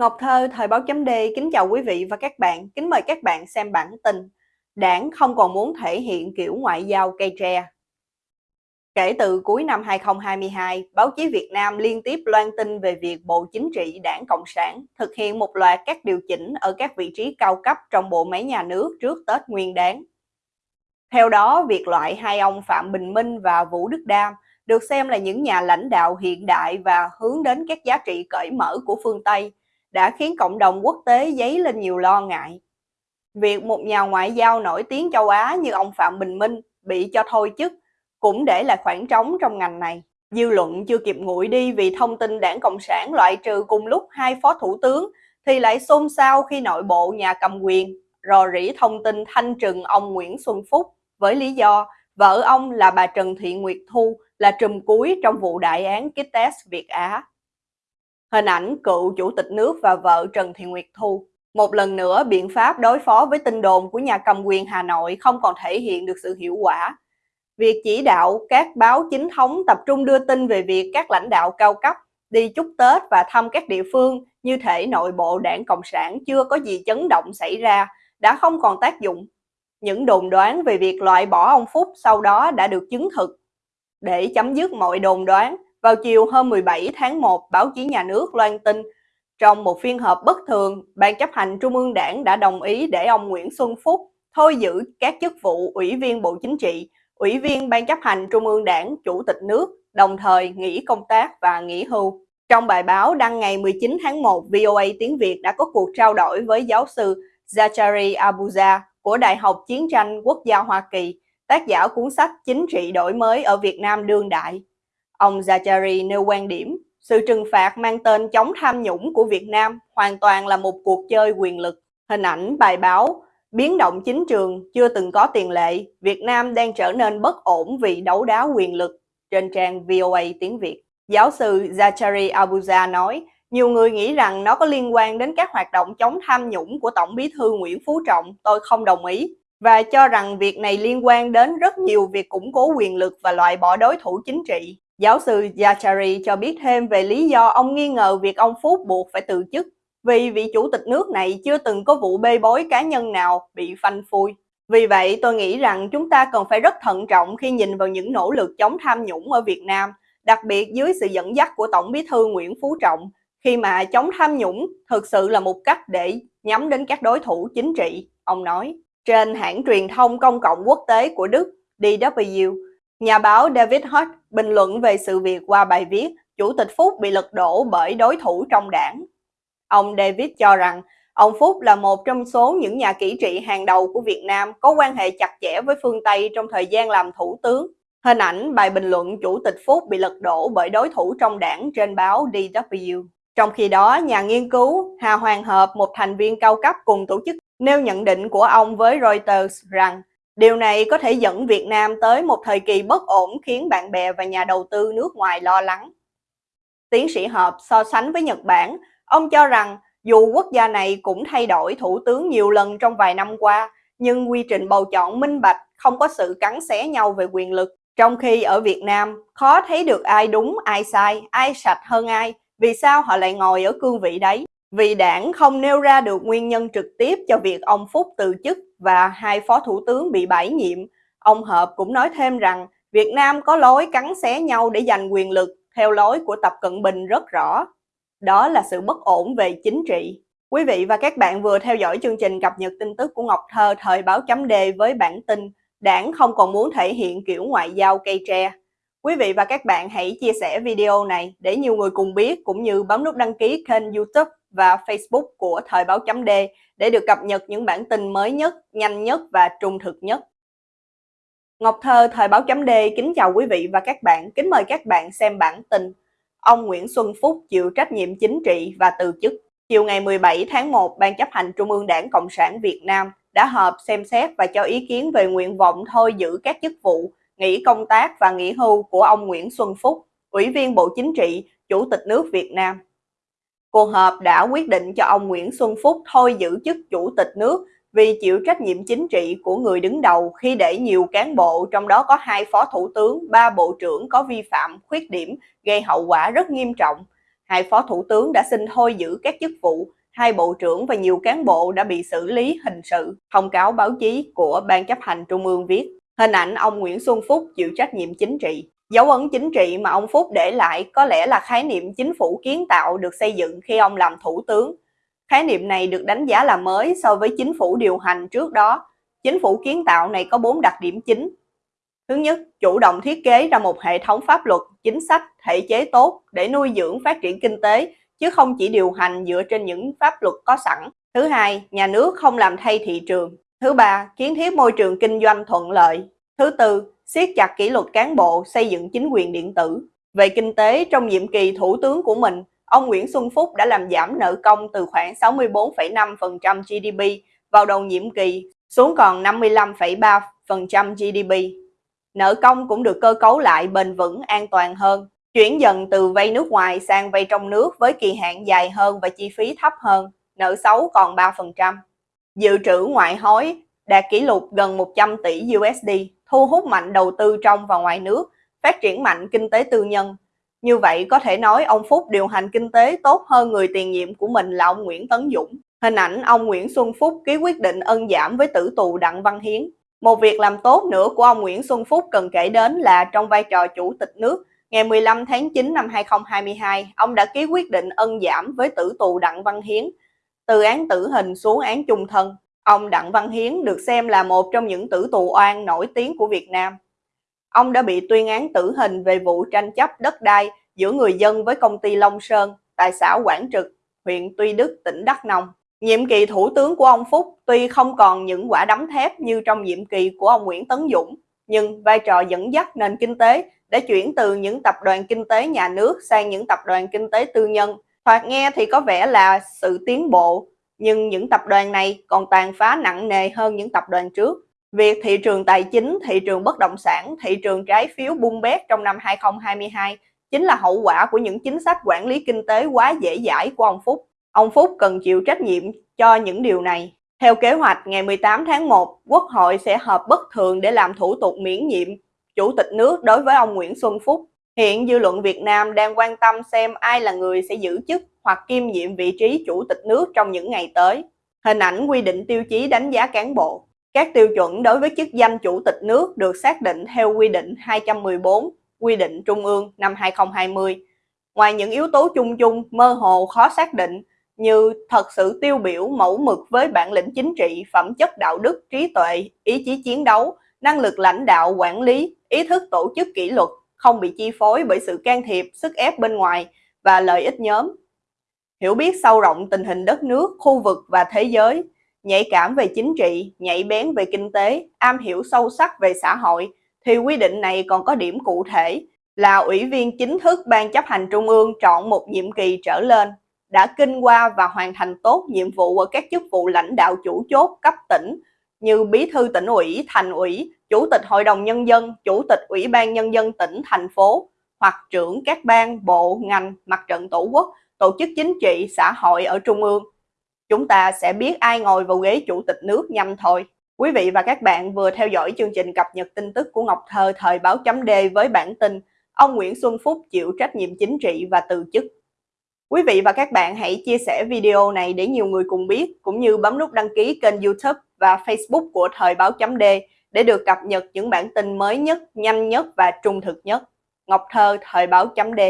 Ngọc Thơ, Thời báo chấm D kính chào quý vị và các bạn. Kính mời các bạn xem bản tin. Đảng không còn muốn thể hiện kiểu ngoại giao cây tre. Kể từ cuối năm 2022, báo chí Việt Nam liên tiếp loan tin về việc Bộ Chính trị Đảng Cộng sản thực hiện một loạt các điều chỉnh ở các vị trí cao cấp trong bộ máy nhà nước trước Tết Nguyên đáng. Theo đó, việc loại hai ông Phạm Bình Minh và Vũ Đức Đam được xem là những nhà lãnh đạo hiện đại và hướng đến các giá trị cởi mở của phương Tây đã khiến cộng đồng quốc tế dấy lên nhiều lo ngại. Việc một nhà ngoại giao nổi tiếng châu Á như ông Phạm Bình Minh bị cho thôi chức cũng để lại khoảng trống trong ngành này. Dư luận chưa kịp nguội đi vì thông tin đảng Cộng sản loại trừ cùng lúc hai phó thủ tướng thì lại xôn xao khi nội bộ nhà cầm quyền, rò rỉ thông tin thanh trừng ông Nguyễn Xuân Phúc với lý do vợ ông là bà Trần Thị Nguyệt Thu là trùm cuối trong vụ đại án Kites Việt Á. Hình ảnh cựu chủ tịch nước và vợ Trần Thị Nguyệt Thu. Một lần nữa, biện pháp đối phó với tin đồn của nhà cầm quyền Hà Nội không còn thể hiện được sự hiệu quả. Việc chỉ đạo các báo chính thống tập trung đưa tin về việc các lãnh đạo cao cấp đi chúc Tết và thăm các địa phương như thể nội bộ đảng Cộng sản chưa có gì chấn động xảy ra đã không còn tác dụng. Những đồn đoán về việc loại bỏ ông Phúc sau đó đã được chứng thực. Để chấm dứt mọi đồn đoán, vào chiều hôm 17 tháng 1, báo chí nhà nước loan tin trong một phiên họp bất thường, Ban chấp hành Trung ương Đảng đã đồng ý để ông Nguyễn Xuân Phúc thôi giữ các chức vụ Ủy viên Bộ Chính trị, Ủy viên Ban chấp hành Trung ương Đảng, Chủ tịch nước, đồng thời nghỉ công tác và nghỉ hưu. Trong bài báo đăng ngày 19 tháng 1, VOA Tiếng Việt đã có cuộc trao đổi với giáo sư Zachary Abuja của Đại học Chiến tranh Quốc gia Hoa Kỳ, tác giả cuốn sách Chính trị đổi mới ở Việt Nam đương đại. Ông Zachary nêu quan điểm, sự trừng phạt mang tên chống tham nhũng của Việt Nam hoàn toàn là một cuộc chơi quyền lực. Hình ảnh bài báo Biến động chính trường chưa từng có tiền lệ, Việt Nam đang trở nên bất ổn vì đấu đá quyền lực trên trang VOA tiếng Việt. Giáo sư Zachary Abuja nói, nhiều người nghĩ rằng nó có liên quan đến các hoạt động chống tham nhũng của Tổng bí thư Nguyễn Phú Trọng, tôi không đồng ý, và cho rằng việc này liên quan đến rất nhiều việc củng cố quyền lực và loại bỏ đối thủ chính trị. Giáo sư Yachari cho biết thêm về lý do ông nghi ngờ việc ông Phúc buộc phải từ chức vì vị chủ tịch nước này chưa từng có vụ bê bối cá nhân nào bị phanh phui. Vì vậy, tôi nghĩ rằng chúng ta cần phải rất thận trọng khi nhìn vào những nỗ lực chống tham nhũng ở Việt Nam, đặc biệt dưới sự dẫn dắt của Tổng bí thư Nguyễn Phú Trọng, khi mà chống tham nhũng thực sự là một cách để nhắm đến các đối thủ chính trị, ông nói. Trên hãng truyền thông công cộng quốc tế của Đức, DW, nhà báo David Hutt bình luận về sự việc qua bài viết Chủ tịch Phúc bị lật đổ bởi đối thủ trong đảng. Ông David cho rằng ông Phúc là một trong số những nhà kỹ trị hàng đầu của Việt Nam có quan hệ chặt chẽ với phương Tây trong thời gian làm thủ tướng. Hình ảnh bài bình luận Chủ tịch Phúc bị lật đổ bởi đối thủ trong đảng trên báo DW. Trong khi đó, nhà nghiên cứu Hà Hoàng Hợp, một thành viên cao cấp cùng tổ chức, nêu nhận định của ông với Reuters rằng điều này có thể dẫn Việt Nam tới một thời kỳ bất ổn khiến bạn bè và nhà đầu tư nước ngoài lo lắng. Tiến sĩ Hợp so sánh với Nhật Bản, ông cho rằng dù quốc gia này cũng thay đổi thủ tướng nhiều lần trong vài năm qua, nhưng quy trình bầu chọn minh bạch, không có sự cắn xé nhau về quyền lực. Trong khi ở Việt Nam, khó thấy được ai đúng, ai sai, ai sạch hơn ai, vì sao họ lại ngồi ở cương vị đấy? Vì đảng không nêu ra được nguyên nhân trực tiếp cho việc ông Phúc từ chức và hai phó thủ tướng bị bãi nhiệm, ông Hợp cũng nói thêm rằng Việt Nam có lối cắn xé nhau để giành quyền lực theo lối của Tập Cận Bình rất rõ. Đó là sự bất ổn về chính trị. Quý vị và các bạn vừa theo dõi chương trình cập nhật tin tức của Ngọc Thơ thời báo chấm đề với bản tin Đảng không còn muốn thể hiện kiểu ngoại giao cây tre. Quý vị và các bạn hãy chia sẻ video này để nhiều người cùng biết cũng như bấm nút đăng ký kênh youtube và facebook của Thời báo chấm D để được cập nhật những bản tin mới nhất, nhanh nhất và trung thực nhất. Ngọc Thơ Thời báo chấm D kính chào quý vị và các bạn, kính mời các bạn xem bản tin Ông Nguyễn Xuân Phúc chịu trách nhiệm chính trị và từ chức. Chiều ngày 17 tháng 1, Ban chấp hành Trung ương Đảng Cộng sản Việt Nam đã họp xem xét và cho ý kiến về nguyện vọng thôi giữ các chức vụ nghỉ công tác và nghỉ hưu của ông Nguyễn Xuân Phúc, Ủy viên Bộ Chính trị, Chủ tịch nước Việt Nam. Cuộc họp đã quyết định cho ông Nguyễn Xuân Phúc thôi giữ chức Chủ tịch nước vì chịu trách nhiệm chính trị của người đứng đầu khi để nhiều cán bộ, trong đó có hai phó thủ tướng, ba bộ trưởng có vi phạm, khuyết điểm, gây hậu quả rất nghiêm trọng. hai phó thủ tướng đã xin thôi giữ các chức vụ, hai bộ trưởng và nhiều cán bộ đã bị xử lý hình sự. Thông cáo báo chí của Ban chấp hành Trung ương viết, hình ảnh ông Nguyễn Xuân Phúc chịu trách nhiệm chính trị. Dấu ấn chính trị mà ông Phúc để lại có lẽ là khái niệm chính phủ kiến tạo được xây dựng khi ông làm thủ tướng. Khái niệm này được đánh giá là mới so với chính phủ điều hành trước đó. Chính phủ kiến tạo này có 4 đặc điểm chính. Thứ nhất, chủ động thiết kế ra một hệ thống pháp luật, chính sách, thể chế tốt để nuôi dưỡng phát triển kinh tế, chứ không chỉ điều hành dựa trên những pháp luật có sẵn. Thứ hai, nhà nước không làm thay thị trường. Thứ ba, kiến thiết môi trường kinh doanh thuận lợi. Thứ tư, siết chặt kỷ luật cán bộ, xây dựng chính quyền điện tử. Về kinh tế, trong nhiệm kỳ thủ tướng của mình, ông Nguyễn Xuân Phúc đã làm giảm nợ công từ khoảng 64,5% GDP vào đầu nhiệm kỳ xuống còn 55,3% GDP. Nợ công cũng được cơ cấu lại bền vững an toàn hơn, chuyển dần từ vay nước ngoài sang vay trong nước với kỳ hạn dài hơn và chi phí thấp hơn, nợ xấu còn 3%. Dự trữ ngoại hối đạt kỷ lục gần 100 tỷ USD, thu hút mạnh đầu tư trong và ngoài nước, phát triển mạnh kinh tế tư nhân. Như vậy có thể nói ông Phúc điều hành kinh tế tốt hơn người tiền nhiệm của mình là ông Nguyễn Tấn Dũng. Hình ảnh ông Nguyễn Xuân Phúc ký quyết định ân giảm với tử tù Đặng Văn Hiến. Một việc làm tốt nữa của ông Nguyễn Xuân Phúc cần kể đến là trong vai trò chủ tịch nước, ngày 15 tháng 9 năm 2022, ông đã ký quyết định ân giảm với tử tù Đặng Văn Hiến, từ án tử hình xuống án chung thân. Ông Đặng Văn Hiến được xem là một trong những tử tù oan nổi tiếng của Việt Nam. Ông đã bị tuyên án tử hình về vụ tranh chấp đất đai giữa người dân với công ty Long Sơn tại xã Quảng Trực, huyện Tuy Đức, tỉnh Đắk Nông. Nhiệm kỳ thủ tướng của ông Phúc tuy không còn những quả đấm thép như trong nhiệm kỳ của ông Nguyễn Tấn Dũng, nhưng vai trò dẫn dắt nền kinh tế đã chuyển từ những tập đoàn kinh tế nhà nước sang những tập đoàn kinh tế tư nhân. Thoạt nghe thì có vẻ là sự tiến bộ, nhưng những tập đoàn này còn tàn phá nặng nề hơn những tập đoàn trước. Việc thị trường tài chính, thị trường bất động sản, thị trường trái phiếu bung bét trong năm 2022 chính là hậu quả của những chính sách quản lý kinh tế quá dễ dãi của ông Phúc. Ông Phúc cần chịu trách nhiệm cho những điều này. Theo kế hoạch, ngày 18 tháng 1, Quốc hội sẽ họp bất thường để làm thủ tục miễn nhiệm Chủ tịch nước đối với ông Nguyễn Xuân Phúc. Hiện dư luận Việt Nam đang quan tâm xem ai là người sẽ giữ chức hoặc kiêm nhiệm vị trí Chủ tịch nước trong những ngày tới. Hình ảnh quy định tiêu chí đánh giá cán bộ. Các tiêu chuẩn đối với chức danh Chủ tịch nước được xác định theo quy định 214, quy định Trung ương năm 2020. Ngoài những yếu tố chung chung, mơ hồ, khó xác định, như thật sự tiêu biểu mẫu mực với bản lĩnh chính trị, phẩm chất đạo đức, trí tuệ, ý chí chiến đấu, năng lực lãnh đạo, quản lý, ý thức tổ chức kỷ luật, không bị chi phối bởi sự can thiệp, sức ép bên ngoài và lợi ích nhóm. Hiểu biết sâu rộng tình hình đất nước, khu vực và thế giới, nhạy cảm về chính trị, nhạy bén về kinh tế, am hiểu sâu sắc về xã hội, thì quy định này còn có điểm cụ thể là ủy viên chính thức Ban chấp hành Trung ương chọn một nhiệm kỳ trở lên đã kinh qua và hoàn thành tốt nhiệm vụ ở các chức vụ lãnh đạo chủ chốt cấp tỉnh như bí thư tỉnh ủy, thành ủy, chủ tịch hội đồng nhân dân, chủ tịch ủy ban nhân dân tỉnh, thành phố hoặc trưởng các ban, bộ, ngành, mặt trận tổ quốc, tổ chức chính trị, xã hội ở trung ương. Chúng ta sẽ biết ai ngồi vào ghế chủ tịch nước nhanh thôi. Quý vị và các bạn vừa theo dõi chương trình cập nhật tin tức của Ngọc Thơ thời báo chấm D với bản tin Ông Nguyễn Xuân Phúc chịu trách nhiệm chính trị và từ chức. Quý vị và các bạn hãy chia sẻ video này để nhiều người cùng biết, cũng như bấm nút đăng ký kênh youtube và facebook của Thời báo chấm D để được cập nhật những bản tin mới nhất, nhanh nhất và trung thực nhất. Ngọc Thơ, Thời báo chấm D